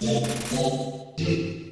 Yeah.